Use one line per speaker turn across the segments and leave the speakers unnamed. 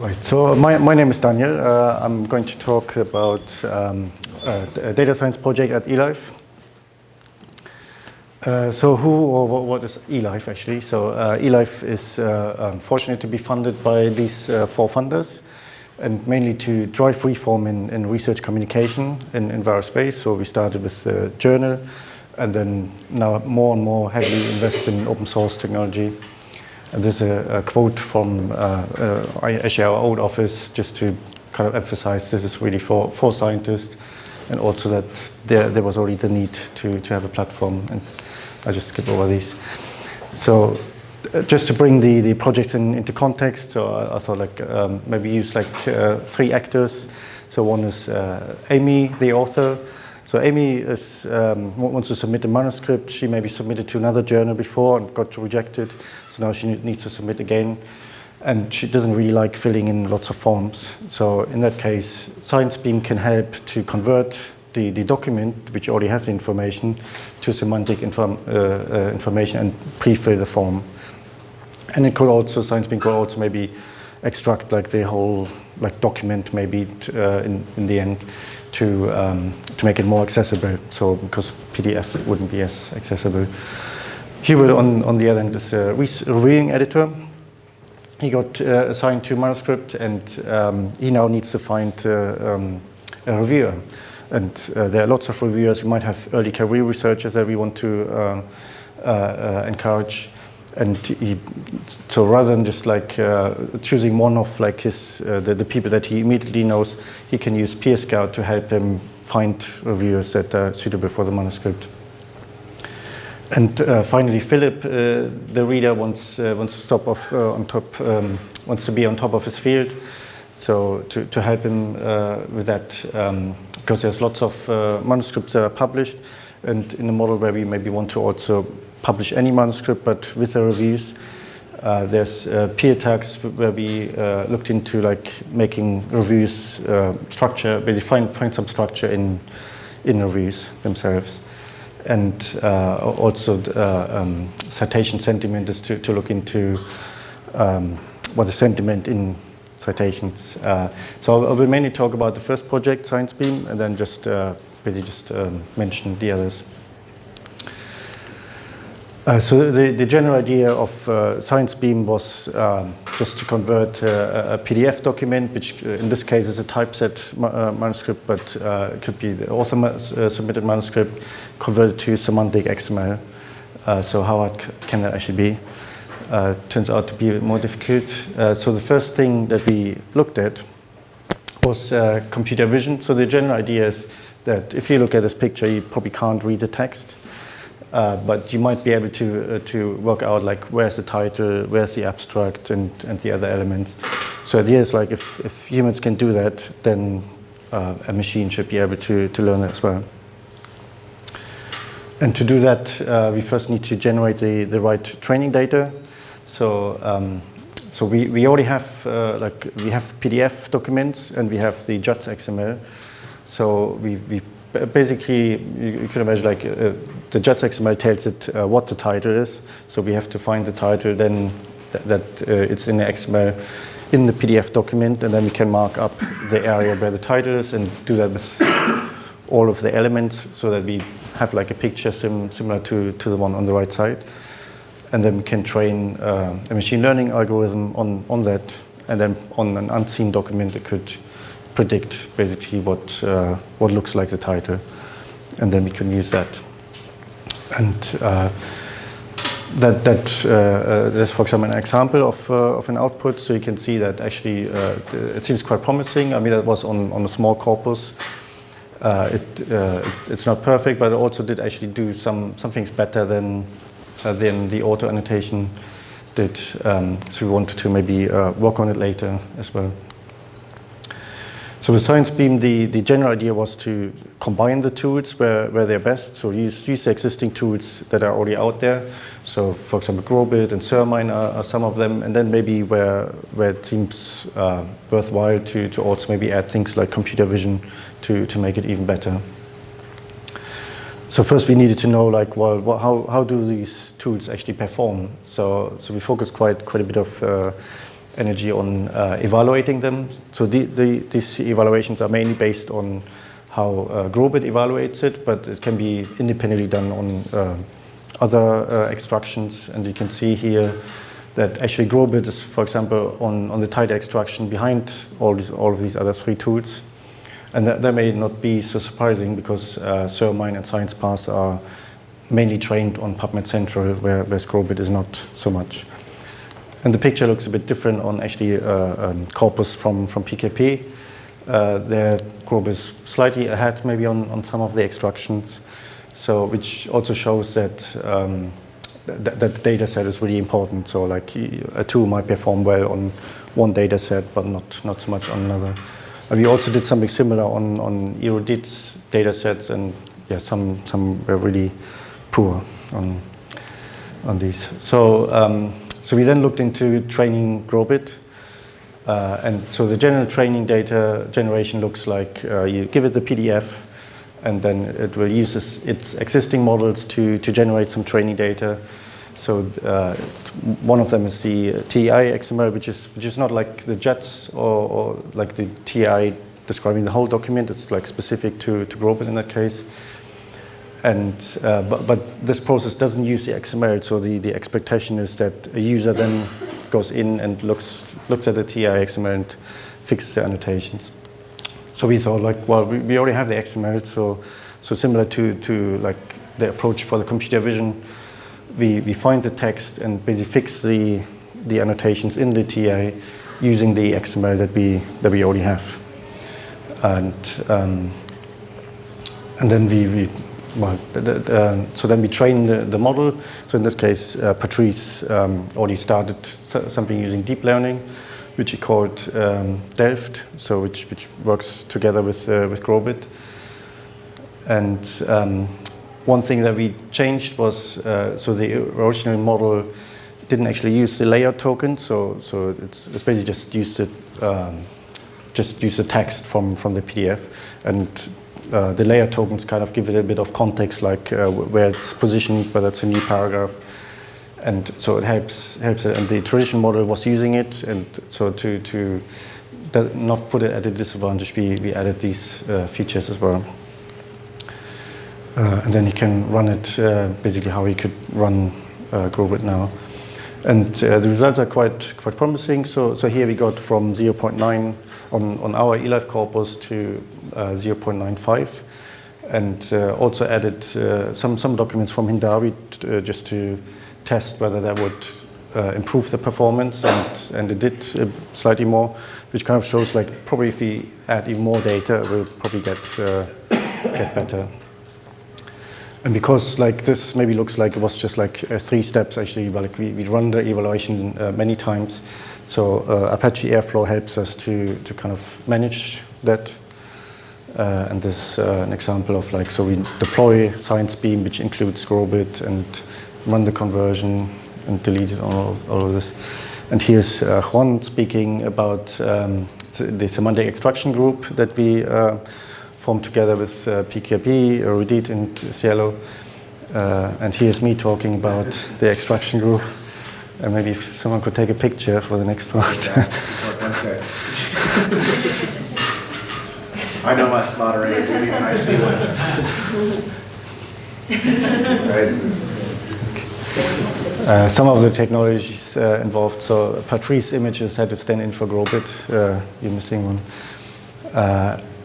Right, so my, my name is Daniel. Uh, I'm going to talk about um, a data science project at eLife. Uh, so who or what is eLife actually? So uh, eLife is uh, um, fortunate to be funded by these uh, four funders and mainly to drive reform in, in research communication in, in various ways. So we started with the journal and then now more and more heavily invest in open source technology. And there's a, a quote from uh, uh, actually our old office just to kind of emphasize this is really for, for scientists and also that there, there was already the need to, to have a platform. And I just skip over these. So uh, just to bring the, the project in, into context, so I, I thought like um, maybe use like uh, three actors. So one is uh, Amy, the author. So Amy is, um, wants to submit a manuscript. She maybe submitted to another journal before and got rejected. So now she needs to submit again. And she doesn't really like filling in lots of forms. So in that case, ScienceBeam can help to convert the, the document, which already has the information, to semantic inform, uh, uh, information and pre-fill the form. And it could also, ScienceBeam could also maybe extract like the whole like document maybe uh, in, in the end to, um, to make it more accessible. So because PDF wouldn't be as accessible. Will on, on the other end is a reviewing editor. He got uh, assigned to manuscript and um, he now needs to find uh, um, a reviewer. And uh, there are lots of reviewers. We might have early career researchers that we want to uh, uh, uh, encourage. And he, so rather than just like uh, choosing one of like his, uh, the, the people that he immediately knows, he can use PeerScout to help him find reviewers that are suitable for the manuscript. And uh, finally, Philip, uh, the reader, wants uh, wants to stop off uh, on top, um, wants to be on top of his field. So to, to help him with that, um, because there's lots of manuscripts that are published, and in a model where we maybe want to also publish any manuscript, but with the reviews. Uh, there's uh, peer tags where we uh, looked into like making reviews uh, structure, basically find, find some structure in, in reviews themselves. And uh, also uh, um, citation sentiment is to, to look into um, what the sentiment in citations. so I will mainly talk about the first project, ScienceBeam, and then just basically just um, mention the others. Uh, so the, the general idea of uh, ScienceBeam was um, just to convert uh, a PDF document, which uh, in this case is a typeset ma uh, manuscript, but uh, it could be the author ma submitted manuscript converted to semantic XML. so how hard can that actually be? turns out to be more difficult. so the first thing that we looked at was computer vision. So the general idea is that if you look at this picture, you probably can't read the text. Uh, but you might be able to, uh, to work out like where's the title, where's the abstract and, and the other elements. So the idea is like if, if humans can do that, then uh, a machine should be able to, to learn that as well. And to do that, uh, we first need to generate the, the right training data. So, um, so we, we already have uh, like we have PDF documents and we have the JATS XML. So we, we basically, you, you can imagine like uh, the JATS XML tells it uh, what the title is. So we have to find the title, then th that uh, it's in the XML in the PDF document, and then we can mark up the area where the title is and do that with all of the elements so that we have like a picture sim similar to, to the one on the right side. And then we can train uh, a machine learning algorithm on, on that, and then on an unseen document it could predict basically what, uh, what looks like the title. And then we can use that. And uh, that, that uh, uh, there's, for example, an example of, uh, of an output. So you can see that actually uh, it seems quite promising. I mean, that was on, on a small corpus. It, it, it's not perfect, but it also did actually do some, some things better than, than the auto annotation did. Um, so we wanted to maybe work on it later as well. So with ScienceBeam, the, the general idea was to combine the tools where, where they're best. So use, use the existing tools that are already out there. So for example, GROBID and CERMINE are, are some of them. And then maybe where, where it seems uh, worthwhile to, to also maybe add things like computer vision to, to make it even better. So first we needed to know like, well, what, how, how do these tools actually perform? So, so we focused quite, quite a bit of uh, energy on uh, evaluating them. So the, the, these evaluations are mainly based on how uh, GROBID evaluates it, but it can be independently done on uh, other uh, extractions. And you can see here that actually GROBID is, for example, on, on the tight extraction behind all, these, all of these other three tools. And that, that may not be so surprising because uh, CERMINE and Science Parse are mainly trained on PubMed Central, where, where GROBID is not so much. And the picture looks a bit different on actually uh, um, corpus from, from PKP. Uh, their group is slightly ahead maybe on, on some of the extractions, so which also shows that um, th that the data set is really important. So like a tool might perform well on one data set, but not, not so much on another. And we also did something similar on, on Erudit's data sets, and yeah, some, some were really poor on, on these. So um, so we then looked into training GROBID. Uh, and so the general training data generation looks like uh, you give it the PDF and then it will use this, its existing models to, to generate some training data. So uh, one of them is the TEI XML, which is, which is not like the JATS or, or like the TEI describing the whole document. It's like specific to, to GROBID in that case. And, uh, but, but this process doesn't use the XML, so the, the expectation is that a user then goes in and looks, looks at the TEI XML and fixes the annotations. So we thought like, well, we, we already have the XML, so, so similar to, to like the approach for the computer vision, we, we find the text and basically fix the, the annotations in the TEI using the XML that we, that we already have. And, um, and then we, we well, the, the, so then we train the, the, model. So in this case, uh, Patrice um, already started something using deep learning, which he called um, Delft, so which, which works together with, uh, with GROBID. And um, one thing that we changed was, uh, so the original model didn't actually use the layout token, so, so it's, it's basically just used it, um, just use the text from, from the PDF and uh, the layer tokens kind of give it a bit of context, like uh, where it's positioned, whether it's a new paragraph. And so it helps, helps it. And the traditional model was using it. And so to, to not put it at a disadvantage, we, we added these uh, features as well. Uh, and then you can run it uh, basically how you could run uh, now. And the results are quite, quite promising. So, so here we got from 0.9 on, on our eLife corpus to uh, 0.95 and uh, also added uh, some, some documents from Hindawi uh, just to test whether that would uh, improve the performance and, and it did uh, slightly more, which kind of shows like probably if we add even more data, we'll probably get, get better. And because like this maybe looks like it was just like three steps actually, but like we, we run the evaluation many times, so uh, Apache Airflow helps us to, to kind of manage that. Uh, and this is uh, an example of like, so we deploy Science Beam, which includes GROBID, and run the conversion and delete all of, all of this. And here's uh, Juan speaking about um, the semantic extraction group that we uh, formed together with uh, PKP, Erudit, and SciELO. Uh, and here's me talking about the extraction group. And maybe if someone could take a picture for the next one.
I know my moderator duty when I see one.
right. Uh, some of the technologies uh, involved, so Patrice images had to stand in for GROBID, uh, you're missing one.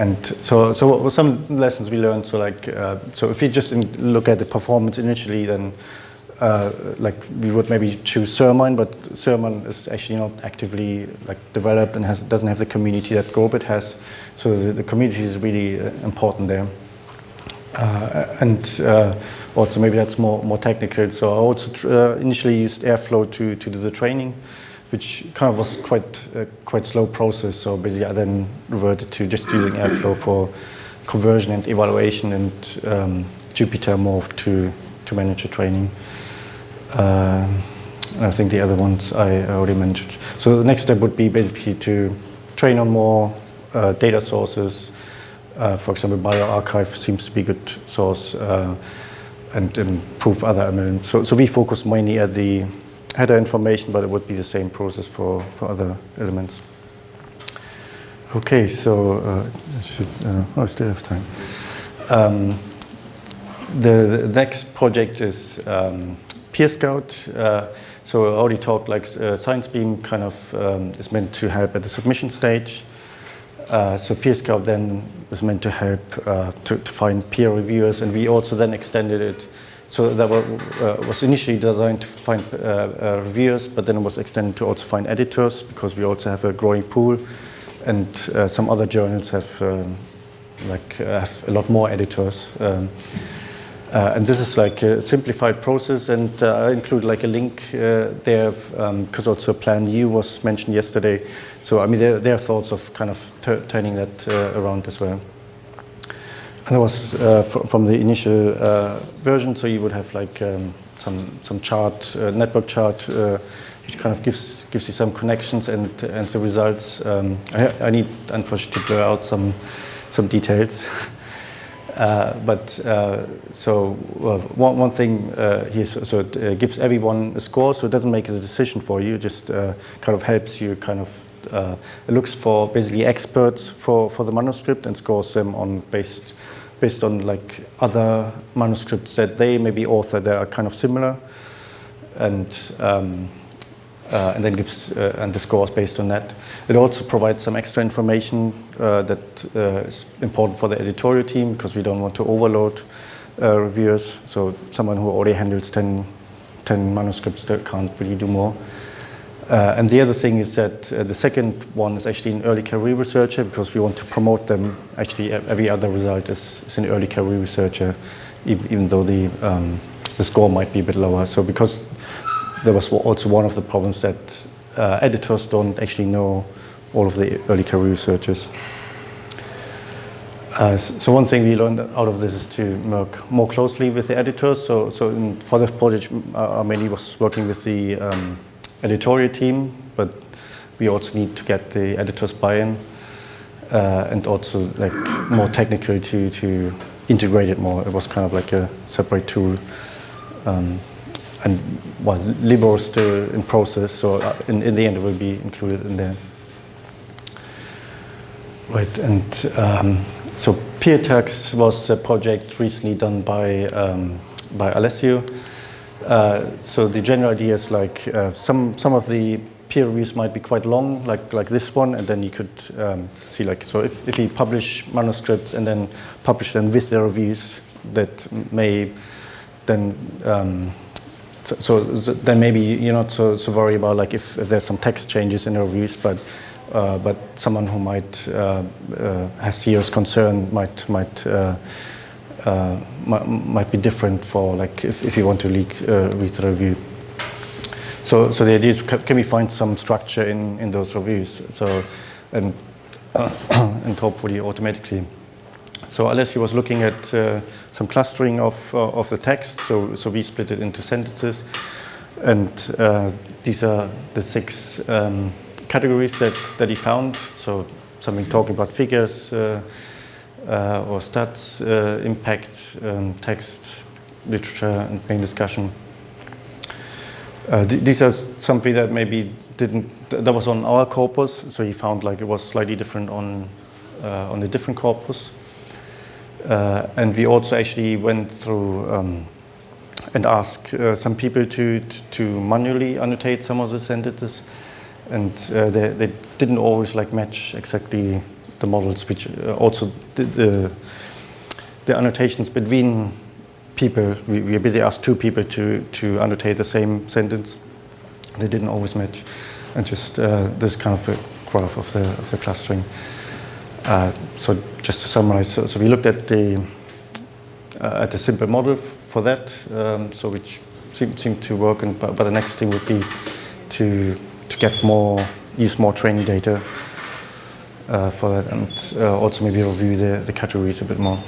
And so, so some lessons we learned, so like, uh, so if you just look at the performance initially, then uh, like we would maybe choose CERMINE, but CERMINE is actually not actively like developed and has, doesn't have the community that GROBID has. So the, the community is really uh, important there. Uh, and uh, also maybe that's more, more technical. So I also uh, initially used Airflow to, to do the training, which kind of was quite a quite slow process. So basically I then reverted to just using Airflow for conversion and evaluation and um, Jupyter morphed to, to manage the training. Uh, I think the other ones I already mentioned. So the next step would be basically to train on more uh, data sources. Uh, for example, bioRxiv seems to be a good source uh, and improve other. So, so we focus mainly at the header information, but it would be the same process for, for other elements. Okay, so uh, I should, uh, oh, I still have time. Um, the, the, next project is um, Peer Scout. Uh, so I already talked like uh, ScienceBeam kind of um, is meant to help at the submission stage. Uh, so Peer Scout then was meant to help uh, to, to, find peer reviewers, and we also then extended it. So that was, uh, was initially designed to find uh, uh, reviewers, but then it was extended to also find editors because we also have a growing pool, and uh, some other journals have um, like have a lot more editors. Um, uh, and this is like a simplified process, and uh, I include like a link uh, there because um, also Plan U was mentioned yesterday. So I mean, there, there are thoughts of kind of turning that uh, around as well. That was uh, from the initial uh, version, so you would have like um, some some chart, network chart, which kind of gives gives you some connections and and the results. Um, I, I need unfortunately to blur out some some details. Uh, but uh, so uh, one, one thing uh, here, so, it uh, gives everyone a score, so it doesn't make a decision for you, it just uh, kind of helps you kind of, it looks for basically experts for, for the manuscript and scores them on based, based on like other manuscripts that they maybe author that are kind of similar. And um, uh, and then gives uh, and the scores based on that. It also provides some extra information uh, that uh, is important for the editorial team because we don't want to overload uh, reviewers. So someone who already handles 10, 10 manuscripts that can't really do more. Uh, and the other thing is that the second one is actually an early career researcher because we want to promote them. Actually, every other result is, is an early career researcher, even, even though the um, the score might be a bit lower. So because there was also one of the problems that uh, editors don't actually know all of the early career researchers. Uh, so one thing we learned out of this is to work more closely with the editors. So, so in, for this project, uh, mainly was working with the um, editorial team, but we also need to get the editors buy-in uh, and also like more technically to, to integrate it more. It was kind of like a separate tool. Um, and well, Libero is still in process, so uh, in, in the end it will be included in there. Right, and um, so PeerTags was a project recently done by um, by Alessio. Uh, so the general idea is like uh, some some of the peer reviews might be quite long, like like this one, and then you could um, see like so if if you publish manuscripts and then publish them with the reviews, that may then um, so, so, then maybe you're not so, so worried about like if, if there's some text changes in the reviews, but uh, but someone who might uh, uh, has serious concern might might, uh, uh, might might be different for like if, if you want to leak, uh, read the review. So so the idea is can we find some structure in in those reviews? So and and hopefully automatically. So Alessio was looking at uh, some clustering of, uh, of the text. So, so we split it into sentences. And uh, these are the six um, categories that, that he found. So something talking about figures uh, uh, or stats, uh, impact, um, text, literature, and main discussion. Th these are something that maybe didn't, that was on our corpus. So he found like it was slightly different on, on a different corpus. Uh, and we also actually went through um, and asked uh, some people to, to, to, manually annotate some of the sentences. And uh, they, they, didn't always like match exactly the models, which uh, also the, the, the, annotations between people, we, we basically asked two people to, to annotate the same sentence. They didn't always match. And just uh, this kind of a graph of the, of the clustering. Uh, so just to summarize, so, so we looked at the uh, at the simple model for that, um, so which seemed, seemed to work. And but, but, the next thing would be to to get more, use more training data uh, for that, and uh, also maybe review the, the categories a bit more.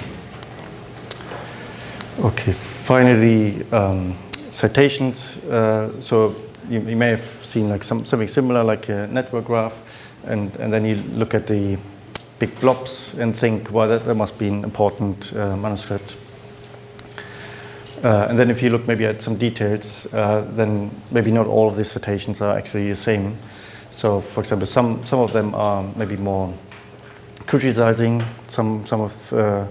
Okay, finally, um, citations. Uh, so you, you, may have seen like some, something similar, like a network graph, and and then you look at the big blobs and think, well, that, that must be an important uh, manuscript. Uh, and then if you look maybe at some details, uh, then maybe not all of these citations are actually the same. So for example, some, some of them are maybe more criticizing some, some, of, uh,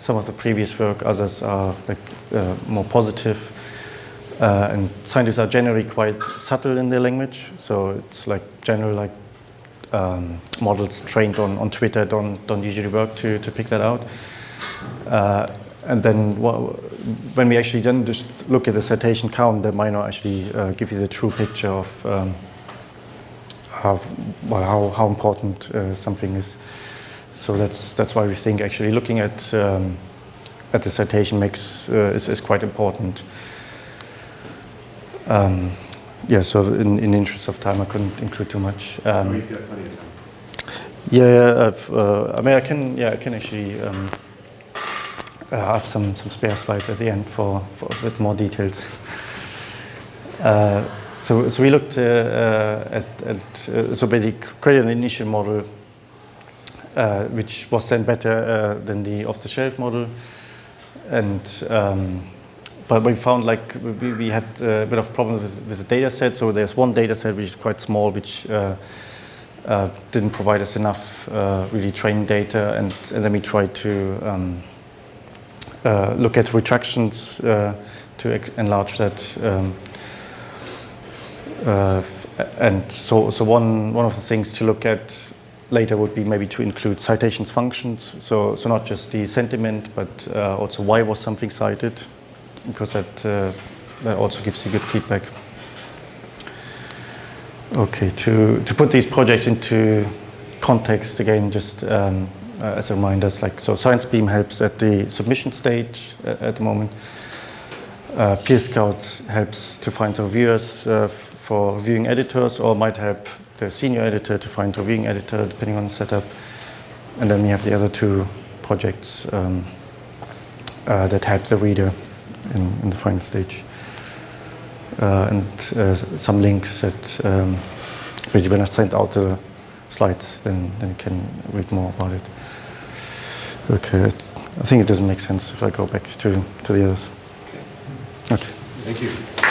some of the previous work, others are like, uh, more positive. Uh, and scientists are generally quite subtle in their language, so it's like general like um, models trained on, on Twitter don't, don't usually work to, to pick that out. Uh, and then wha- when we actually then just look at the citation count, that might not actually uh, give you the true picture of um, how, well, how, how important uh, something is. So that's, that's why we think actually looking at, um, at the citation makes, uh, is, is quite important. Um, yeah, so in, in the interest of time, I couldn't include too much. Um,
We've got plenty of time.
yeah, uh, I mean, I can, yeah, I can actually um, uh, have some, some spare slides at the end for, for with more details. Uh, so, so we looked uh, uh, at, at uh, so basically created an initial model which was then better than the off-the-shelf model, and um, but we found like we, we had a bit of problems with, with the data set. So there's one data set which is quite small, which uh, uh, didn't provide us enough uh, really training data, and, and then we tried to um, look at retractions to enlarge that. Um, uh, and so, so one, one of the things to look at later would be maybe to include citations functions. So, so not just the sentiment, but uh, also why was something cited, because that, uh, that also gives you good feedback. Okay, to, to put these projects into context again, just um, uh, as a reminder, like so ScienceBeam helps at the submission stage uh, at the moment. Uh, Peer Scout helps to find reviewers uh, for reviewing editors, or might help the senior editor to find reviewing editor, depending on the setup. And then we have the other two projects um, uh, that help the reader in, in the final stage. Uh, and uh, some links that um, basically when I send out the slides, then, then you can read more about it. Okay, I think it doesn't make sense if I go back to, to the others.
Thank you.